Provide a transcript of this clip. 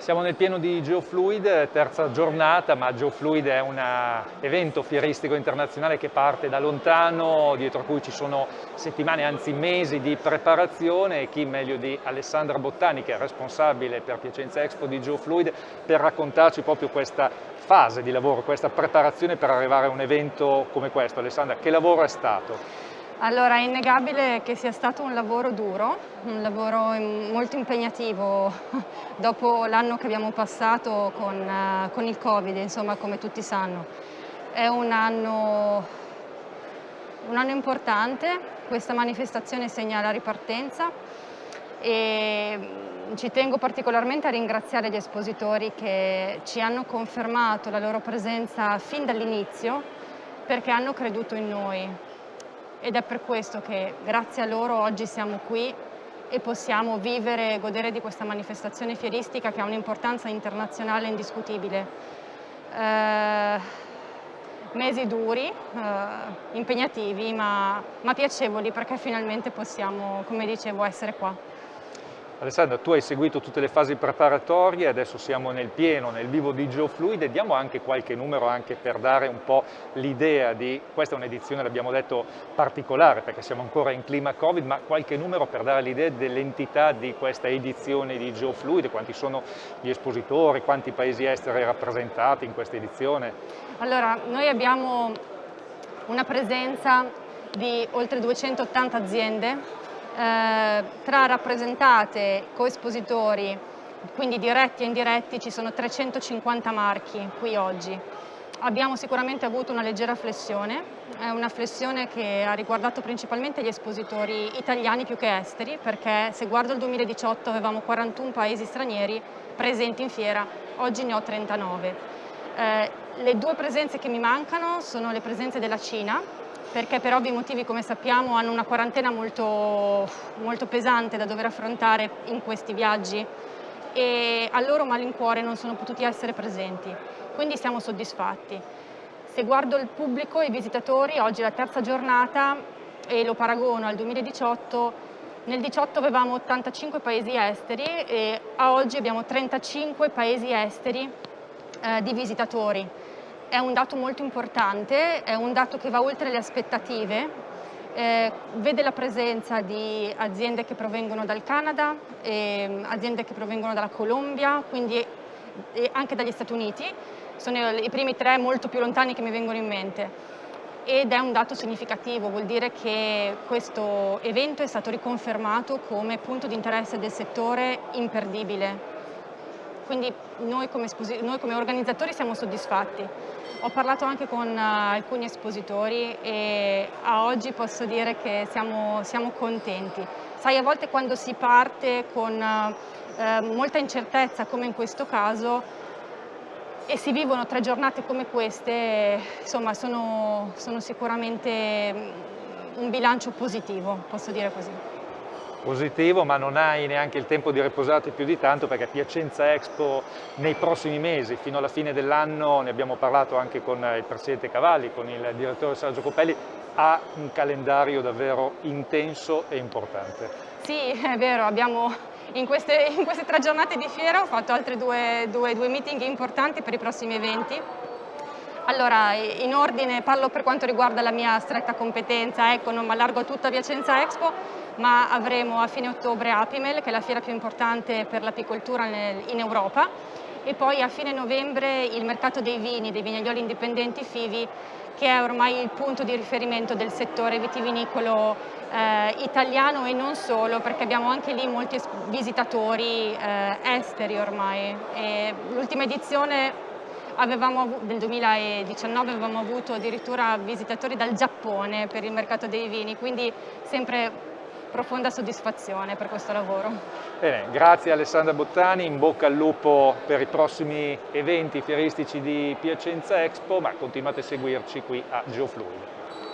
Siamo nel pieno di Geofluid, terza giornata, ma Geofluid è un evento fieristico internazionale che parte da lontano, dietro a cui ci sono settimane, anzi mesi di preparazione e chi meglio di Alessandra Bottani, che è responsabile per Piacenza Expo di Geofluid, per raccontarci proprio questa fase di lavoro, questa preparazione per arrivare a un evento come questo. Alessandra, che lavoro è stato? Allora, è innegabile che sia stato un lavoro duro, un lavoro molto impegnativo dopo l'anno che abbiamo passato con, uh, con, il Covid, insomma, come tutti sanno. È un anno, un anno importante, questa manifestazione segna la ripartenza e mm, ci tengo particolarmente a ringraziare gli espositori che ci hanno confermato la loro presenza fin dall'inizio perché hanno creduto in noi, ed è per questo che grazie a loro oggi siamo qui e possiamo vivere e godere di questa manifestazione fieristica che ha un'importanza internazionale indiscutibile. Eh, mesi duri, eh, impegnativi ma, ma piacevoli perché finalmente possiamo, come dicevo, essere qua. Alessandra, tu hai seguito tutte le fasi preparatorie, adesso siamo nel pieno, nel vivo di GeoFluid e diamo anche qualche numero anche per dare un po' l'idea di, questa è un'edizione, l'abbiamo detto, particolare perché siamo ancora in clima Covid, ma qualche numero per dare l'idea dell'entità di questa edizione di GeoFluid, quanti sono gli espositori, quanti paesi esteri rappresentati in questa edizione? Allora, noi abbiamo una presenza di oltre 280 aziende eh, tra rappresentate, coespositori, quindi diretti e indiretti, ci sono 350 marchi qui oggi. Abbiamo sicuramente avuto una leggera flessione, una flessione che ha riguardato principalmente gli espositori italiani più che esteri, perché se guardo il 2018 avevamo 41 paesi stranieri presenti in fiera, oggi ne ho 39. Eh, le due presenze che mi mancano sono le presenze della Cina, perché per ovvi motivi, come sappiamo, hanno una quarantena molto, molto pesante da dover affrontare in questi viaggi. E a loro malincuore non sono potuti essere presenti, quindi siamo soddisfatti. Se guardo il pubblico, i visitatori, oggi è la terza giornata e lo paragono al 2018, nel 2018 avevamo 85 paesi esteri e a oggi abbiamo 35 paesi esteri eh, di visitatori è un dato molto importante, è un dato che va oltre le aspettative, eh, vede la presenza di aziende che provengono dal Canada, eh, aziende che provengono dalla Colombia, quindi eh, anche dagli Stati Uniti, sono i primi tre molto più lontani che mi vengono in mente ed è un dato significativo, vuol dire che questo evento è stato riconfermato come punto di interesse del settore imperdibile. Quindi noi come, noi come organizzatori siamo soddisfatti. Ho parlato anche con uh, alcuni espositori e a oggi posso dire che siamo, siamo contenti. Sai, a volte quando si parte con uh, eh, molta incertezza, come in questo caso, e si vivono tre giornate come queste, insomma, sono, sono sicuramente un bilancio positivo, posso dire così positivo ma non hai neanche il tempo di riposarti più di tanto perché Piacenza Expo nei prossimi mesi, fino alla fine dell'anno, ne abbiamo parlato anche con il Presidente Cavalli, con il Direttore Sergio Copelli, ha un calendario davvero intenso e importante. Sì, è vero, abbiamo in queste, in queste tre giornate di fiera ho fatto altri due, due, due meeting importanti per i prossimi eventi allora, in ordine parlo per quanto riguarda la mia stretta competenza, ecco, non mi allargo tutta Piacenza Expo, ma avremo a fine ottobre Apimel, che è la fiera più importante per l'apicoltura in Europa, e poi a fine novembre il mercato dei vini, dei vignaioli indipendenti FIVI, che è ormai il punto di riferimento del settore vitivinicolo eh, italiano e non solo, perché abbiamo anche lì molti visitatori eh, esteri ormai. L'ultima edizione avevamo, nel 2019 avevamo avuto addirittura visitatori dal Giappone per il mercato dei vini, quindi sempre profonda soddisfazione per questo lavoro. Bene, grazie Alessandra Bottani, in bocca al lupo per i prossimi eventi fieristici di Piacenza Expo, ma continuate a seguirci qui a GeoFluid.